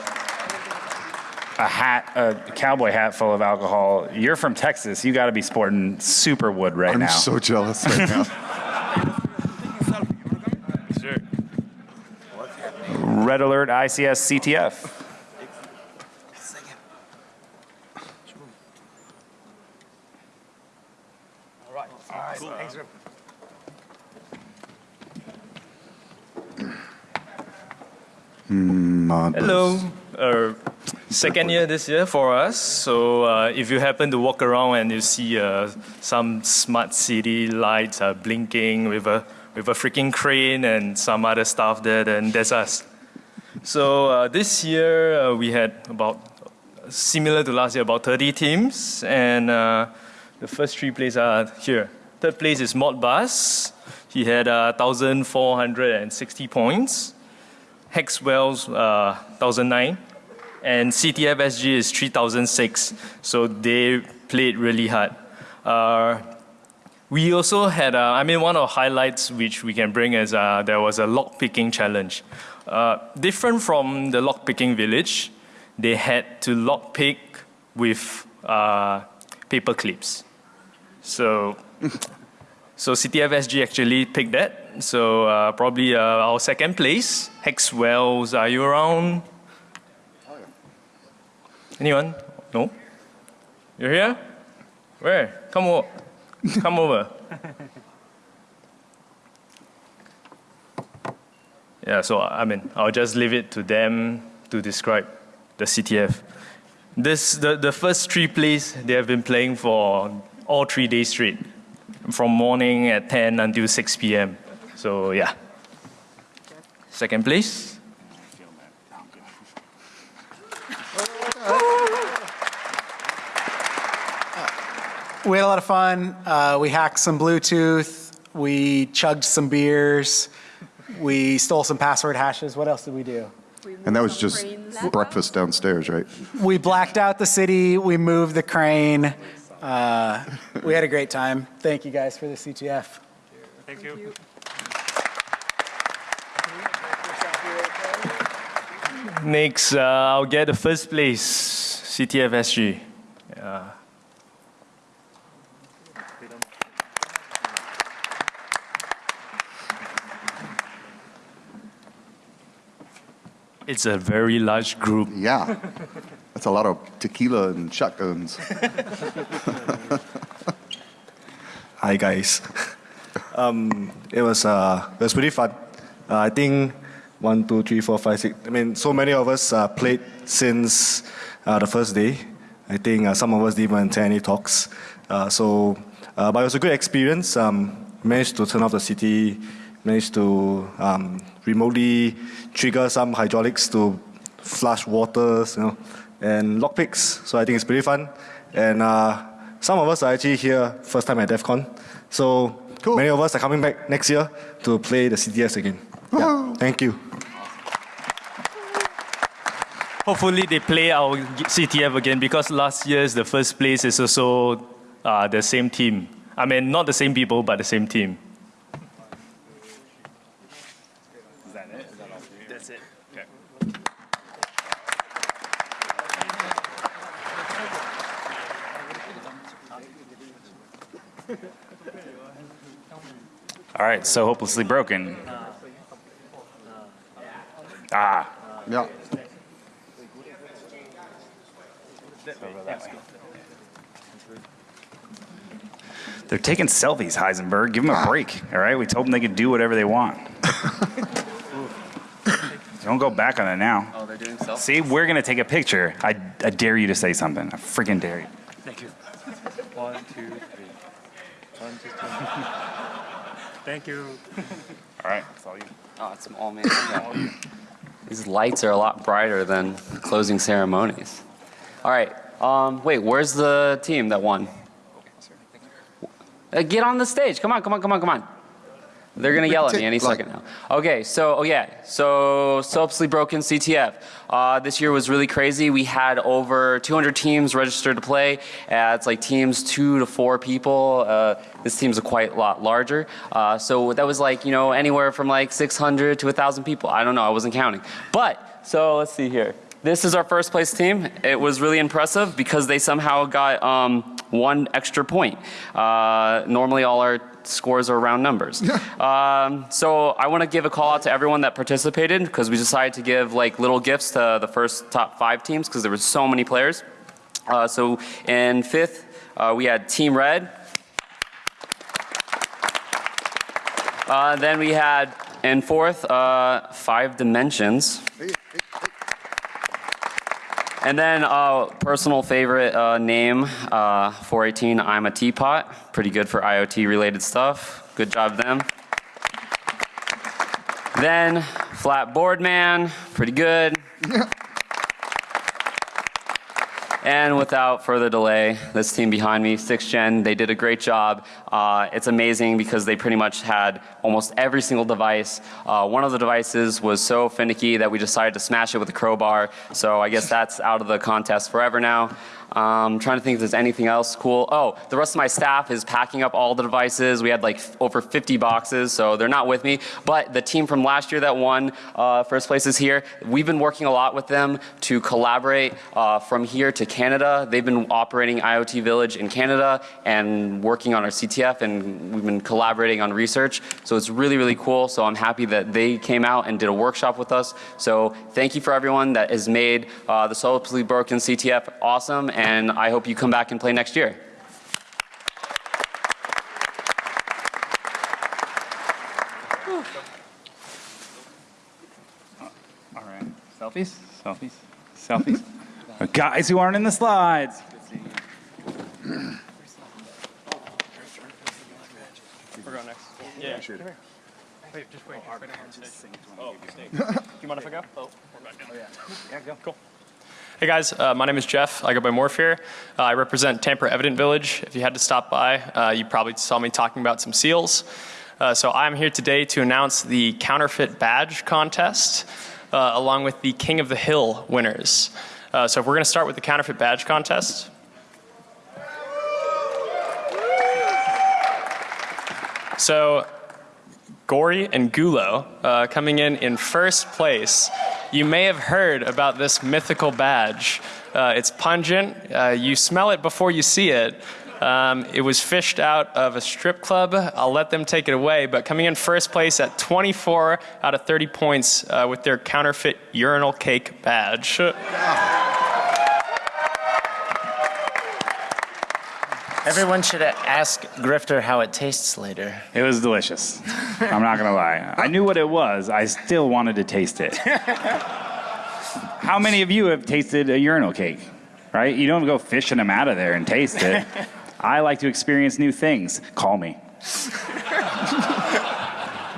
a hat, a cowboy hat full of alcohol. You're from Texas. You got to be sporting super wood right I'm now. so jealous right now. *laughs* Red Alert ICS CTF. Hello. Uh, second year this year for us. So uh, if you happen to walk around and you see uh, some smart city lights are blinking with a with a freaking crane and some other stuff there, then that's us. So uh, this year uh, we had about similar to last year, about 30 teams, and uh, the first three places are here. Third place is Modbus. He had uh, 1,460 points. Hex Wells, uh, 1,009. And CTF SG is 3,006. So they played really hard. Uh, we also had, uh, I mean, one of the highlights which we can bring is uh, there was a lock picking challenge. Uh, different from the lock picking village, they had to lock pick with uh, paper clips. So, so CTF SG actually picked that. So uh, probably uh, our second place, Hex Wells. Are you around? Anyone? No. You're here? Where? Come over. Come over. *laughs* Yeah, so I mean, I'll just leave it to them to describe the CTF. This, the, the first three plays, they have been playing for all three days straight, from morning at 10 until 6 p.m. So yeah. Second place. We had a lot of fun. Uh, we hacked some Bluetooth. We chugged some beers. We stole some password hashes. What else did we do? And that was just breakfast downstairs, right? We blacked out the city. We moved the crane. Uh, we had a great time. Thank you guys for the CTF. Thank you. Next, uh, I'll get the first place, CTF SG. Yeah. It's a very large group. Yeah. That's a lot of tequila and shotguns. *laughs* Hi guys. Um, it was uh, it was pretty fun. Uh, I think one, two, three, four, five, six. I mean, so many of us uh, played since uh, the first day. I think uh, some of us didn't even attend any talks. Uh, so, uh, but it was a good experience. Um, managed to turn off the city. Managed to um, remotely trigger some hydraulics to flush waters, you know, and lockpicks. So I think it's pretty fun. And uh, some of us are actually here first time at DEF CON. So many of us are coming back next year to play the CTS again. Yeah. Thank you. Hopefully they play our CTF again because last year's the first place is also uh, the same team. I mean, not the same people, but the same team. Is that it? Is that all for you? That's it. Okay. All right, so hopelessly broken. Ah. Yeah. They're taking selfies, Heisenberg. Give them a break, all right? We told them they could do whatever they want. *laughs* Don't go back on it now. They're doing self. See, we're gonna take a picture. I, I dare you to say something. I freaking dare you. Thank you. One, two, three. One, two, three. *laughs* Thank you. All right, it's all you. Oh, it's all me. Yeah. These lights are a lot brighter than closing ceremonies. All right. Um, wait, where's the team that won? Uh, get on the stage. Come on, come on, come on, come on. They're gonna yell at me any second now. Okay, so oh yeah, so Soapsly Broken CTF. Uh, this year was really crazy. We had over 200 teams registered to play. Uh, it's like teams two to four people. Uh, this team's a quite lot larger. Uh, so that was like you know anywhere from like 600 to 1,000 people. I don't know. I wasn't counting. But so let's see here. This is our first place team. It was really impressive because they somehow got um, one extra point. Uh, normally, all our scores are round numbers. *laughs* um, so I want to give a call out to everyone that participated because we decided to give like little gifts to the first top five teams because there were so many players. Uh, so in fifth, uh, we had Team Red. Uh, then we had in fourth, uh, Five Dimensions. And then uh, personal favorite uh, name, uh, 418, I'm a teapot. Pretty good for IoT related stuff. Good job them. Then Flat Board Man, pretty good. *laughs* And without further delay, this team behind me, 6th Gen, they did a great job. Uh, it's amazing because they pretty much had almost every single device. Uh, one of the devices was so finicky that we decided to smash it with a crowbar. So I guess that's out of the contest forever now. Um, trying to think if there's anything else cool. Oh, the rest of my staff is packing up all the devices. We had like over 50 boxes, so they're not with me. But the team from last year that won uh, first place is here. We've been working a lot with them to collaborate uh, from here to Canada. They've been operating IoT Village in Canada and working on our CTF, and we've been collaborating on research. So it's really, really cool. So I'm happy that they came out and did a workshop with us. So thank you for everyone that has made uh, the Soulfully Broken CTF awesome, and I hope you come back and play next year. All right. Selfies? Selfies? Selfies? Guys who aren't in the slides. We're going next. Yeah, sure. Wait, just wait. Oh, oh Do you mind if I go? Oh, we're back in. yeah. go. Cool. Hey guys, uh, my name is Jeff. I go by Morph here. Uh, I represent Tamper Evident Village. If you had to stop by, uh, you probably saw me talking about some seals. Uh, so I'm here today to announce the counterfeit badge contest, uh, along with the King of the Hill winners. Uh, so if we're going to start with the counterfeit badge contest. So Gory and Gulo uh, coming in in first place. You may have heard about this mythical badge. Uh, it's pungent. Uh, you smell it before you see it. Um, it was fished out of a strip club. I'll let them take it away. But coming in first place at 24 out of 30 points uh, with their counterfeit urinal cake badge. Everyone should ask Grifter how it tastes later. It was delicious. I'm not gonna lie. I knew what it was. I still wanted to taste it. *laughs* How many of you have tasted a urinal cake? Right? You don't go fishing them out of there and taste it. *laughs* I like to experience new things. Call me. *laughs*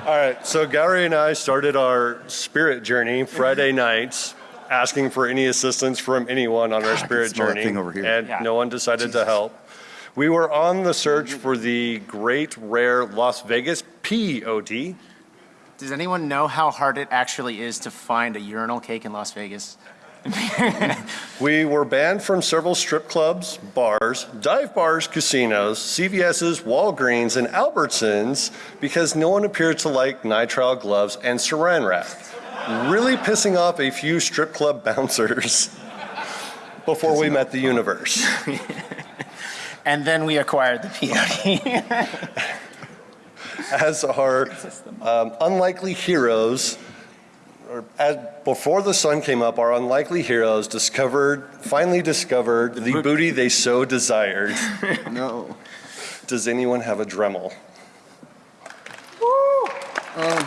All right, so Gary and I started our spirit journey Friday mm-hmm. nights, asking for any assistance from anyone on our spirit journey, thing over here. and Yeah. no one decided to help. We were on the search for the great rare Las Vegas POD. Does anyone know how hard it actually is to find a urinal cake in Las Vegas? *laughs* *laughs* We were banned from several strip clubs, bars, dive bars, casinos, CVS's, Walgreens, and Albertsons because no one appeared to like nitrile gloves and saran wrap, really pissing off a few strip club *laughs* bouncers before we met the universe. And then we acquired the POD. *laughs* As our um, unlikely heroes, or as, before the sun came up, our unlikely heroes discovered, finally discovered the booty they so desired. *laughs* no. Does anyone have a Dremel? Woo! Um,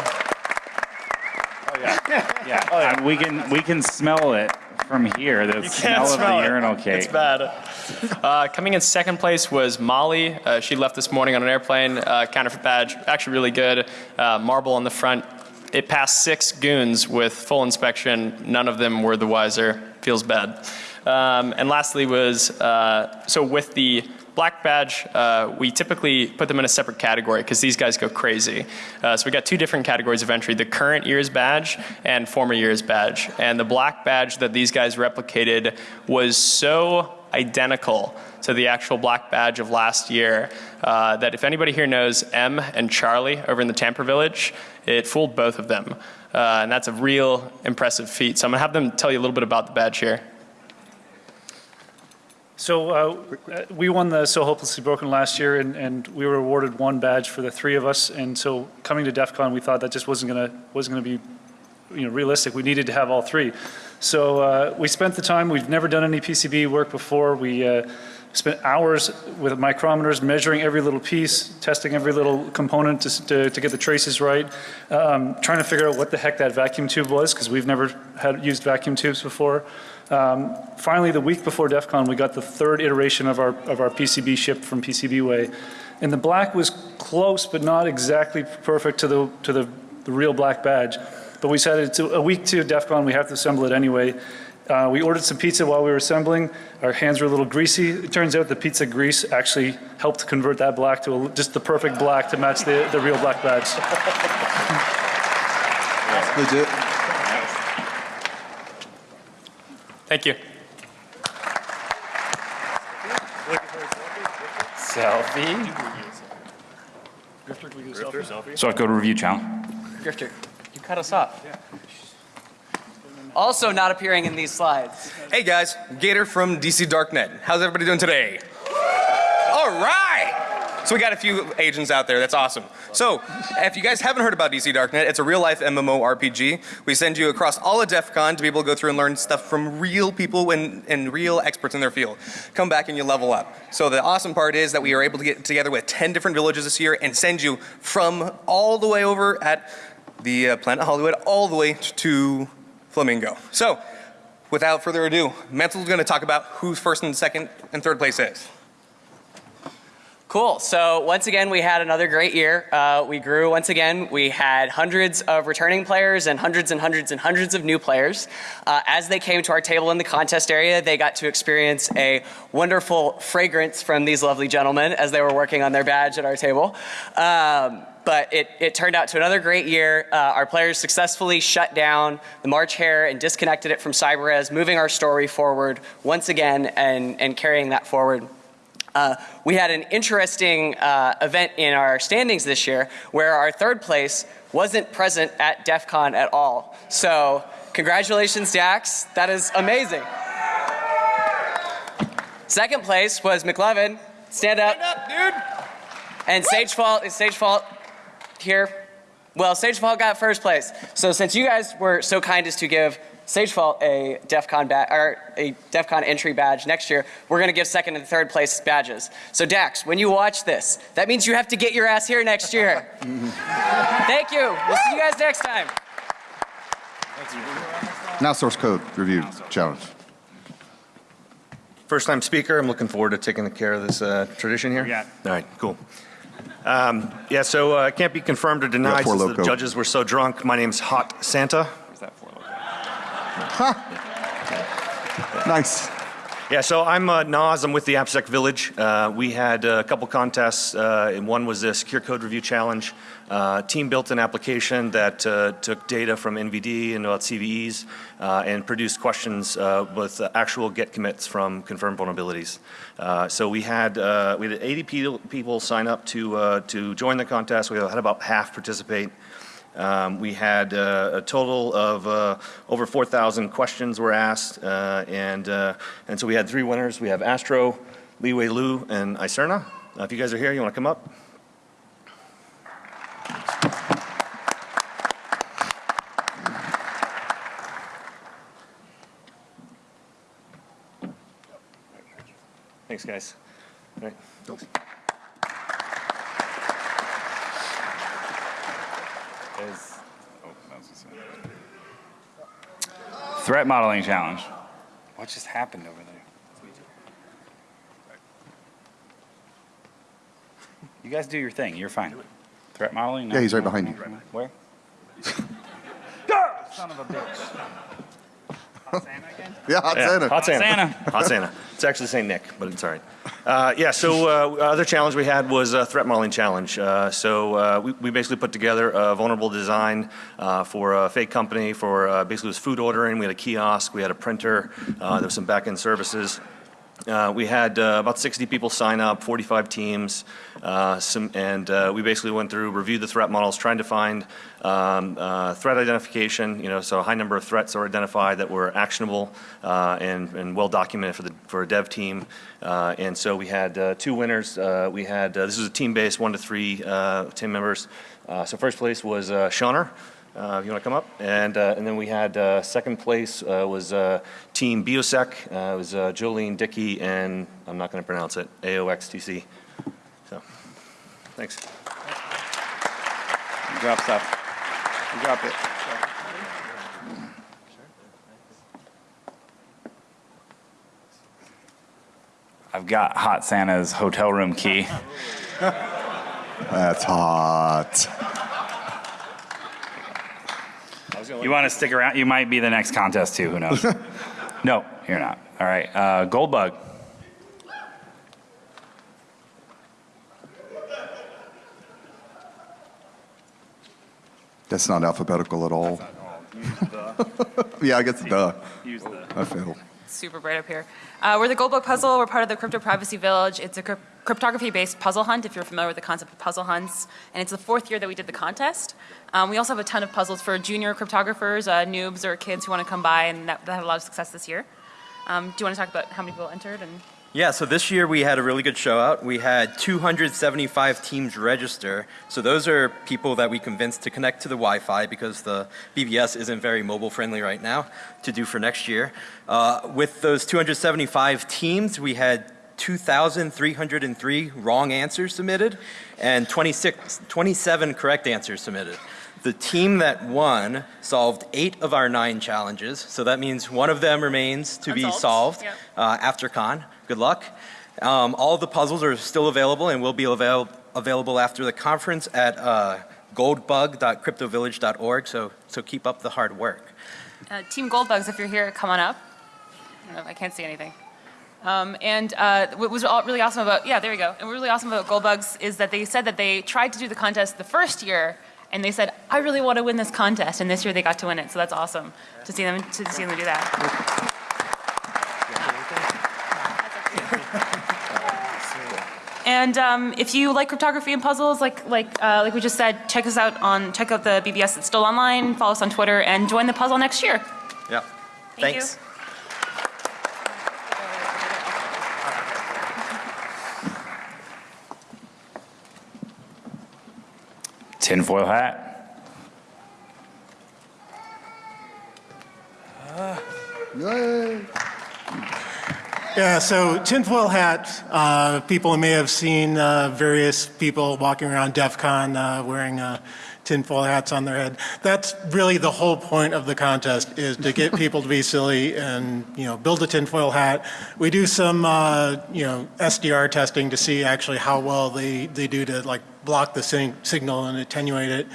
Yeah, and *laughs* we can we can smell it from here. The You smell can't of smell the it. urinal cake. It's bad. *laughs* Uh, coming in second place was Molly. Uh, she left this morning on an airplane. Uh, counterfeit badge, actually really good. Uh, marble on the front. It passed six goons with full inspection. None of them were the wiser. Feels bad. Um, and lastly was, uh, so with the black badge, uh, we typically put them in a separate category because these guys go crazy. Uh, so we got two different categories of entry, the current year's badge and former year's badge. And the black badge that these guys replicated was so identical to the actual black badge of last year uh, that if anybody here knows M and Charlie over in the Tamper Village, it fooled both of them. Uh, and that's a real impressive feat. So I'm gonna have them tell you a little bit about the badge here. So uh, we won the So Hopelessly Broken last year, and, and we were awarded one badge for the three of us. And so coming to DEF CON, we thought that just wasn't gonna wasn't gonna be, you know, realistic. We needed to have all three. So uh, we spent the time. We've never done any PCB work before. We uh, spent hours with micrometers measuring every little piece, testing every little component to, to, to get the traces right, um, trying to figure out what the heck that vacuum tube was because we've never had used vacuum tubes before. Um, finally, the week before DEF CON, we got the third iteration of our, of our PCB shipped from PCBWay. And the black was close, but not exactly perfect to the, to the, the real black badge. But we said it's a week to DEF CON, we have to assemble it anyway. Uh, we ordered some pizza while we were assembling. Our hands were a little greasy. It turns out the pizza grease actually helped convert that black to a, just the perfect black to match the, the real black badge. Legit. Thank you. Selfie. So I go to review channel. Grifter, you cut us off. Also not appearing in these slides. Hey guys, Gator from DC Darknet. How's everybody doing today? All right! So we got a few agents out there, that's awesome. So, if you guys haven't heard about DC Darknet, it's a real life MMO RPG. We send you across all of DEF CON to be able to go through and learn stuff from real people and, and real experts in their field. Come back and you level up. So the awesome part is that we are able to get together with 10 different villages this year and send you from all the way over at the uh, Planet Hollywood all the way to Flamingo. So, without further ado, Mansel's gonna talk about who first and second and third place is. Cool. So once again, we had another great year. Uh, we grew once again. We had hundreds of returning players and hundreds and hundreds and hundreds of new players. Uh, as they came to our table in the contest area, they got to experience a wonderful fragrance from these lovely gentlemen as they were working on their badge at our table. Um, but it, it turned out to another great year. Uh, our players successfully shut down the March Hare and disconnected it from CyberRes, moving our story forward once again and, and carrying that forward. Uh, we had an interesting uh, event in our standings this year where our third place wasn't present at DEF CON at all. So congratulations, Dax. That is amazing. Second place was McLevin. Stand up. Stand up, dude. And Sage Fault is Sage Fault here. Well, Sage Fault got first place. So since you guys were so kind as to give Sage Fault a DEF CON or a DEF CON entry badge next year, we're going to give second and third place badges. So Dax, when you watch this, that means you have to get your ass here next year. *laughs* Thank you. We'll see you guys next time. Now source code review challenge. First time speaker, I'm looking forward to taking care of this uh, tradition here. Yeah. All right, cool. Um, yeah, so uh, can't be confirmed or denied Four since the judges were so drunk. My name's Hot Santa. Nice. Yeah, so I'm uh, Nas. I'm with the AppSec Village. Uh, we had a couple contests, uh, and one was the Secure Code Review Challenge. Uh, team built an application that uh, took data from NVD and about CVEs uh, and produced questions uh, with uh, actual Git commits from confirmed vulnerabilities. Uh, so we had uh, we had 80 people sign up to uh, to join the contest. We had about half participate. Um, we had uh, a total of uh, over 4,000 questions were asked, uh, and uh, and so we had three winners. We have Astro, Li Wei Lu, and Icerna. Uh, if you guys are here, you want to come up? Thanks, guys. All right. Is, oh, that was the same. Threat modeling challenge. What just happened over there? You guys do your thing. You're fine. Threat modeling? No? Yeah, he's right behind you. Where? *laughs* Ah! Son of a bitch. *laughs* Hot Santa again? Yeah, Hot Santa. Hot Santa. Santa. Hot Santa. It's actually St. Nick, but it's all right. Uh, yeah, so uh, other challenge we had was a threat modeling challenge. Uh, so uh, we, we basically put together a vulnerable design uh, for a fake company for uh, basically it was food ordering. We had a kiosk, we had a printer, uh, there was some back-end services. Uh, we had uh, about 60 people sign up, 45 teams, uh, some, and uh, we basically went through, reviewed the threat models, trying to find um, uh, threat identification. You know, so a high number of threats were identified that were actionable uh, and, and well documented for the for a dev team. And so we had two winners. We had this was a team based one to three team members. So first place was uh, Shauner. Uh, if you want to come up, and uh, and then we had uh, second place uh, was uh, Team Biosec. Uh, it was uh, Jolene Dickey and I'm not going to pronounce it AOXTC. So, thanks. You drop stuff. You drop it. I've got Hot Santa's hotel room key. That's hot. You want to stick around? You might be the next contest too. Who knows? *laughs* no, you're not. All right. Uh, gold bug. That's not alphabetical at all. *laughs* yeah, I guess duh. Use the. I failed. super bright up here. Uh, we're the Goldbug Puzzle. We're part of the Crypto Privacy Village. It's a cryp- cryptography-based puzzle hunt, if you're familiar with the concept of puzzle hunts. And it's the fourth year that we did the contest. Um, we also have a ton of puzzles for junior cryptographers, uh, noobs, or kids who want to come by, and that, that had a lot of success this year. Um, do you want to talk about how many people entered? And Yeah, so this year we had a really good show out. We had 275 teams register. So those are people that we convinced to connect to the Wi-Fi because the BBS isn't very mobile friendly right now to do for next year. Uh, with those 275 teams, we had 2,303 wrong answers submitted and 26, 27 correct answers submitted. The team that won solved eight of our nine challenges, so that means one of them remains to be solved yep. uh, after con. Good luck. Um, all the puzzles are still available and will be avail- available after the conference at uh, goldbug.cryptovillage.org. So, so keep up the hard work. uh, Team Goldbugs, if you're here, come on up. I don't know I can't see anything. Um, and uh, what was all- really awesome about, yeah, there we go. And what was really awesome about Goldbugs is that they said that they tried to do the contest the first year, and they said, I really want to win this contest, and this year they got to win it. So that's awesome to see them to see them do that. *laughs* And um, if you like cryptography and puzzles, like like uh, like we just said, check us out on check out the BBS. It's still online. Follow us on Twitter and join the puzzle next year. Yeah. Thank you. Tinfoil hat. Yay. Yeah, so tinfoil hat, uh, people may have seen uh, various people walking around DEF CON uh, wearing uh, tinfoil hats on their head. That's really the whole point of the contest is to get *laughs* people to be silly and, you know, build a tinfoil hat. We do some, uh, you know, SDR testing to see actually how well they, they do to like block the sig- signal and attenuate it.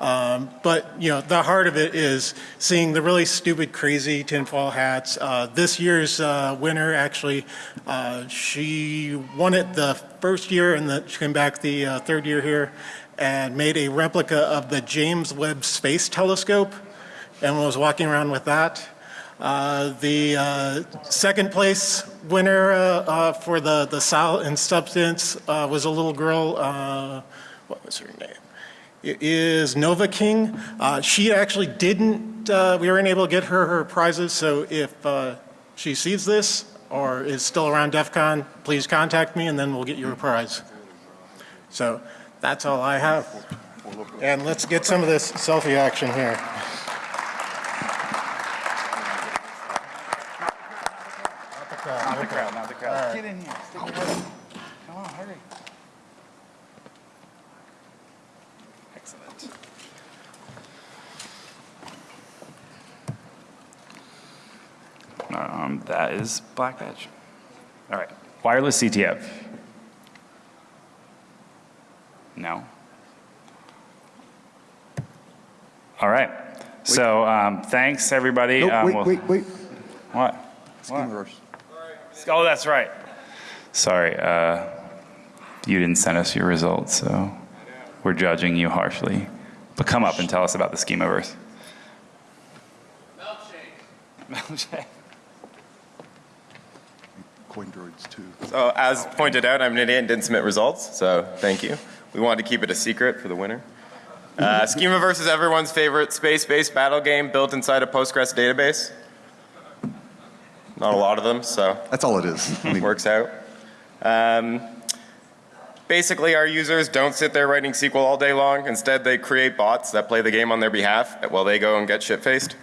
Um, but you know, the heart of it is seeing the really stupid, crazy tinfoil hats. Uh, this year's uh, winner, actually, uh, she won it the first year, and the, she came back the uh, third year here, and made a replica of the James Webb Space Telescope, and was walking around with that. Uh, the uh, second place winner for the the solid and substance was a little girl. What was her name? Is Nova King. Uh, she actually didn't, uh, we weren't able to get her her prizes, so if uh, she sees this or is still around DEF CON, please contact me and then we'll get you a prize. So that's all I have. And let's get some of this selfie action here. Not the crowd, not the crowd. All right. Get in here. Stick your head in. Come on, hurry. Excellent. That is black badge. All right. Wireless CTF. No. All right. So um, thanks everybody. Nope, Um, wait, we'll- wait, wait. What? Schemaverse. Oh, that's right. Sorry, uh, you didn't send us your results, so we're judging you harshly. But come up and tell us about the schemaverse. Milkshake. Coin too. So as pointed out, I'm an idiot and didn't submit results, so thank you. We wanted to keep it a secret for the winner. Uh, *laughs* Schemaverse is everyone's favorite space-based battle game built inside a Postgres database. Not a lot of them, so. That's all it is. *laughs* works out. Um, basically, our users don't sit there writing SQL all day long. Instead, they create bots that play the game on their behalf while they go and get shit-faced.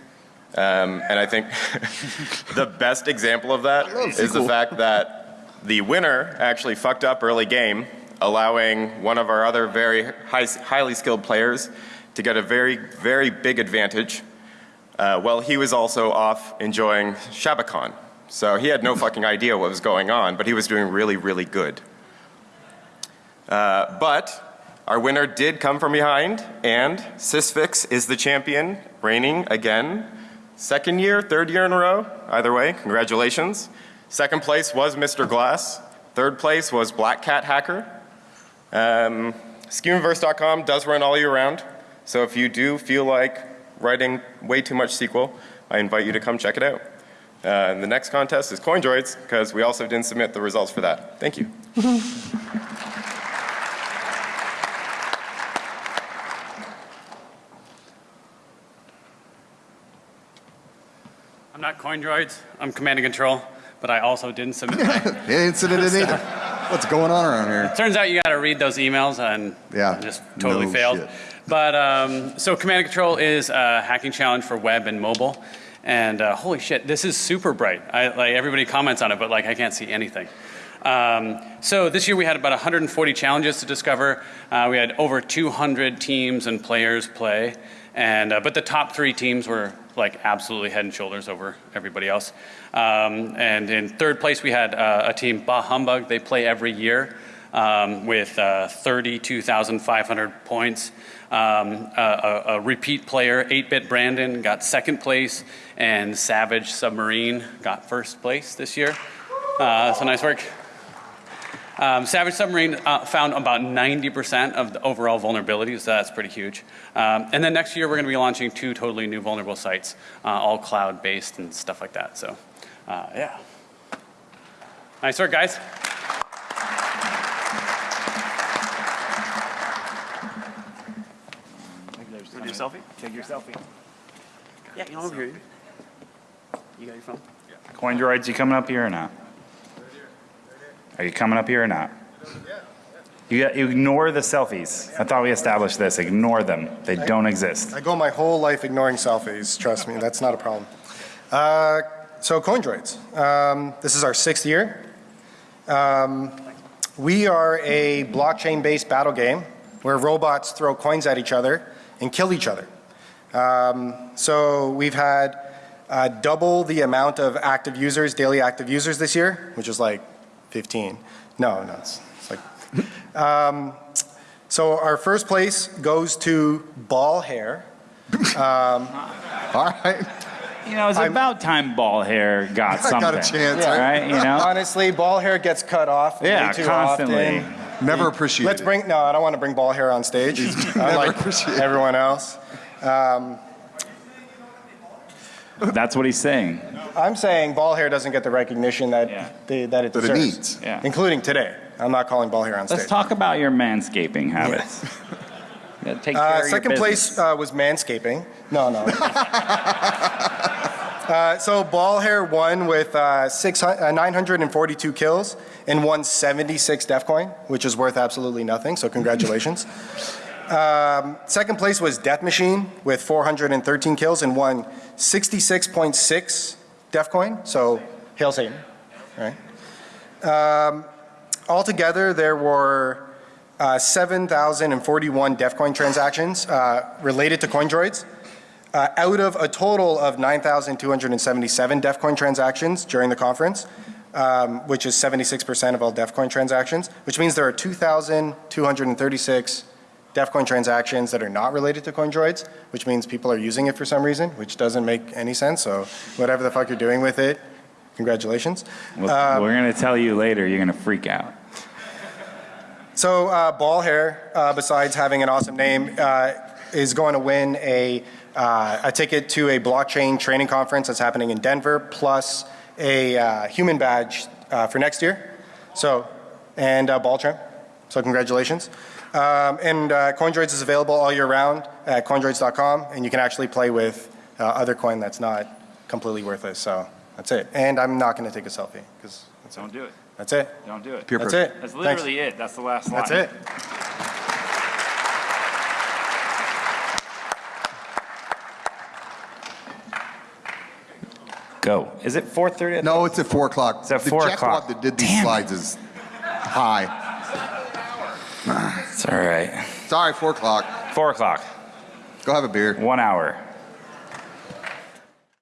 Um, and I think *laughs* the best example of that is the fact that the winner actually fucked up early game, allowing one of our other very high, highly skilled players to get a very, very big advantage. Uh, well, he was also off enjoying Shabakon. So he had no *laughs* fucking idea what was going on, but he was doing really, really good. Uh, but our winner did come from behind, and Sysfix is the champion, reigning again. Second year, third year in a row. Either way, congratulations. Second place was Mr. Glass. Third place was Black Cat Hacker. Um, Schemaverse.com does run all year round. So if you do feel like writing way too much SQL, I invite you to come check it out. Uh, the next contest is CoinDroids, because we also didn't submit the results for that. Thank you. *laughs* not CoinDroids. I'm Command and Control, but I also didn't submit my. *laughs* Incident in either. *laughs* What's going on around here? Turns out you got to read those emails, and Yeah. Just totally No failed. shit. But um, so Command and Control is a hacking challenge for web and mobile, and uh, holy shit, this is super bright. I, like everybody comments on it, but like I can't see anything. Um, so this year we had about 140 challenges to discover. Uh, we had over 200 teams and players play, and uh, but the top three teams were like absolutely head and shoulders over everybody else. Um, and in third place we had uh, a team, Bah Humbug. They play every year um, with uh, 32,500 points. Um, a, a, repeat player, 8-Bit Brandon, got second place, and Savage Submarine got first place this year. Uh, so nice work. Um, Savage Submarine uh, found about 90% of the overall vulnerabilities, so that's pretty huge. Um, and then next year we're going to be launching two totally new vulnerable sites, uh, all cloud-based and stuff like that. So, uh, yeah. Nice work, guys. Do your selfie? Take your selfie. Yeah, you know over here. You got your phone? Coin droids, you coming up here or not? Are you coming up here or not? You, ignore the selfies. I thought we established this. Ignore them. They don't exist. I go my whole life ignoring selfies. Trust me, that's not a problem. Uh, so CoinDroids, um, this is our sixth year. Um, we are a blockchain-based battle game where robots throw coins at each other and kill each other. Um, so we've had uh, double the amount of active users, daily active users this year, which is like 15. No, no, it's, it's like. Um, so our first place goes to Ball Hair. Um, *laughs* All right. You know, it's about time ball hair got *laughs* I something. got a chance, right? You know? *laughs* Honestly, ball hair gets cut off Yeah, way too constantly. often. Never appreciated. Let's bring, no, I don't want to bring ball hair on stage. Unlike everyone else. Um, That's what he's saying. I'm saying ball hair doesn't get the recognition that, they, that it That it deserves. needs. Yeah. Including today. I'm not calling ball hair on stage. Let's talk about your manscaping habits. *laughs* Yeah, take care Uh, of your second business. place uh, was manscaping. No, no. *laughs* uh, so ball hair won with uh, uh, 942 kills and won 76 DEFCOIN, which is worth absolutely nothing. So congratulations. *laughs* um, second place was Death Machine with 413 kills and won 66.6 DEFCOIN. So hail Satan, right? Um, altogether, there were uh, 7,041 DEFCOIN transactions uh, related to CoinDroids. Uh, out of a total of 9,277 DEF coin transactions during the conference, um, which is 76% of all DEF coin transactions, which means there are 2,236 DEF coin transactions that are not related to CoinDroids, which means people are using it for some reason, which doesn't make any sense. So whatever the fuck you're doing with it, congratulations. Well, Uh, we're going to tell you later, you're going to freak out. So uh, Ball Hair, uh, besides having an awesome name, uh, is going to win a, uh, a ticket to a blockchain training conference that's happening in Denver, plus a uh, human badge uh, for next year. So, and uh, ball trim. So congratulations. Um, and uh, CoinDroids is available all year round at coindroids.com, and you can actually play with uh, other coin that's not completely worthless. So that's it. And I'm not going to take a selfie because Don't do it. that's it. Don't do it. Pure That's pressure. it. That's Thanks. literally it. That's the last line. That's it. Go. Is it 4.30? No, it's at 4 o'clock. It's at the 4 jackwad o'clock. that did these slides is high. It's all right. Sorry, 4 o'clock. 4 o'clock. Go have a beer. One hour.